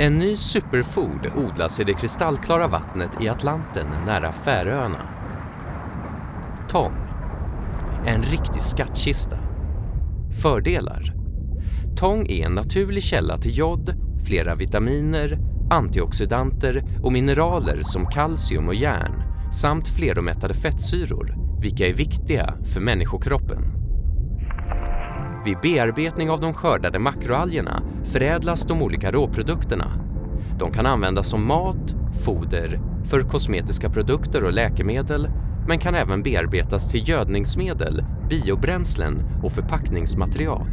En ny superfood odlas i det kristallklara vattnet i Atlanten nära Färöarna. Tång. En riktig skattkista. Fördelar. Tång är en naturlig källa till jod, flera vitaminer, antioxidanter och mineraler som kalcium och järn samt fleromättade fettsyror, vilka är viktiga för människokroppen. Vid bearbetning av de skördade makroalgerna förädlas de olika råprodukterna. De kan användas som mat, foder, för kosmetiska produkter och läkemedel men kan även bearbetas till gödningsmedel, biobränslen och förpackningsmaterial.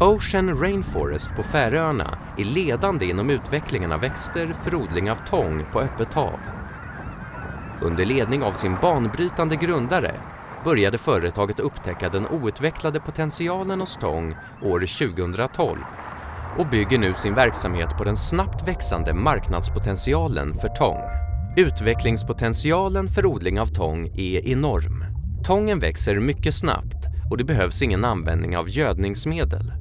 Ocean Rainforest på Färöarna är ledande inom utvecklingen av växter för odling av tång på öppet hav. Under ledning av sin banbrytande grundare började företaget upptäcka den outvecklade potentialen hos tång år 2012 och bygger nu sin verksamhet på den snabbt växande marknadspotentialen för tång. Utvecklingspotentialen för odling av tång är enorm. Tången växer mycket snabbt och det behövs ingen användning av gödningsmedel.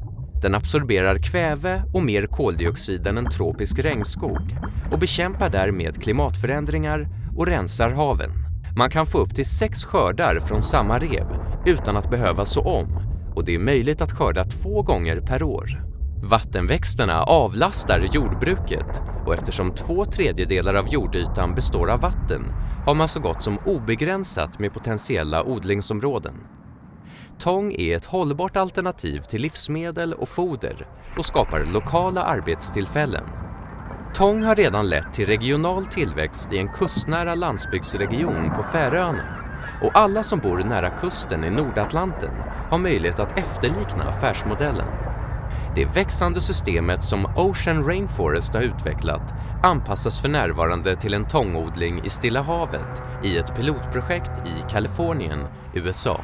Den absorberar kväve och mer koldioxid än en tropisk regnskog och bekämpar därmed klimatförändringar och rensar haven. Man kan få upp till sex skördar från samma rev utan att behöva så om och det är möjligt att skörda två gånger per år. Vattenväxterna avlastar jordbruket och eftersom två tredjedelar av jordytan består av vatten har man så gott som obegränsat med potentiella odlingsområden. Tång är ett hållbart alternativ till livsmedel och foder och skapar lokala arbetstillfällen. Betong har redan lett till regional tillväxt i en kustnära landsbygdsregion på Färöarna. Och alla som bor nära kusten i Nordatlanten har möjlighet att efterlikna affärsmodellen. Det växande systemet som Ocean Rainforest har utvecklat anpassas för närvarande till en tångodling i Stilla havet i ett pilotprojekt i Kalifornien, USA.